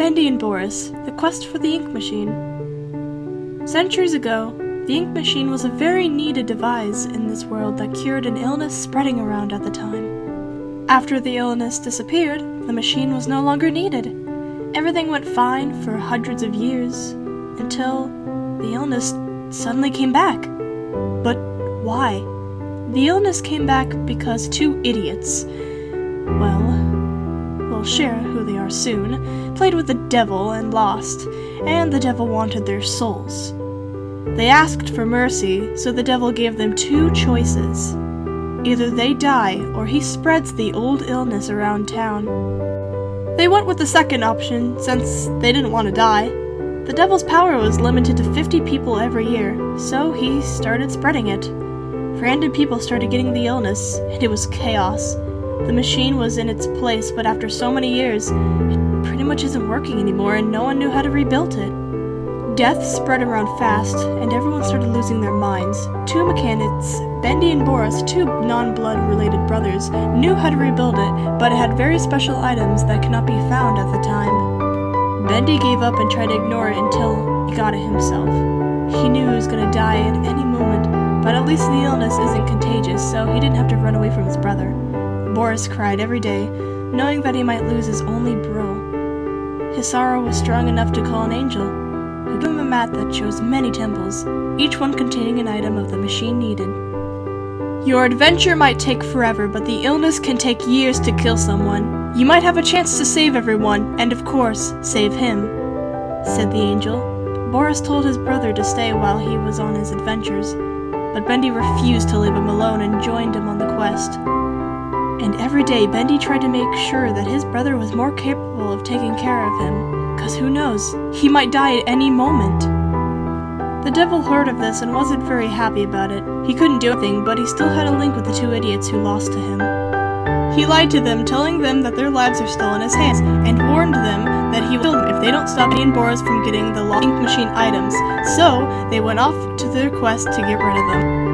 Bendy and Boris, The Quest for the Ink Machine. Centuries ago, the ink machine was a very needed device in this world that cured an illness spreading around at the time. After the illness disappeared, the machine was no longer needed. Everything went fine for hundreds of years until the illness suddenly came back. But why? The illness came back because two idiots, well, we'll share who they are soon, played with the devil and lost, and the devil wanted their souls. They asked for mercy, so the devil gave them two choices. Either they die, or he spreads the old illness around town. They went with the second option, since they didn't want to die. The devil's power was limited to 50 people every year, so he started spreading it. Random people started getting the illness, and it was chaos. The machine was in its place, but after so many years, it pretty much isn't working anymore, and no one knew how to rebuild it. Death spread around fast, and everyone started losing their minds. Two mechanics, Bendy and Boris, two non-blood related brothers, knew how to rebuild it, but it had very special items that could not be found at the time. Bendy gave up and tried to ignore it until he got it himself. He knew he was gonna die at any moment, but at least the illness isn't contagious, so he didn't have to run away from his brother. Boris cried every day, knowing that he might lose his only bro. His sorrow was strong enough to call an angel, who gave him a mat that shows many temples, each one containing an item of the machine needed. Your adventure might take forever, but the illness can take years to kill someone. You might have a chance to save everyone, and of course, save him, said the angel. Boris told his brother to stay while he was on his adventures, but Bendy refused to leave him alone and joined him on the quest. And every day, Bendy tried to make sure that his brother was more capable of taking care of him because who knows? He might die at any moment. The devil heard of this and wasn't very happy about it. He couldn't do anything, but he still had a link with the two idiots who lost to him. He lied to them, telling them that their lives are still in his hands, and warned them that he would kill them if they don't stop and Boris from getting the ink machine items. So, they went off to their quest to get rid of them.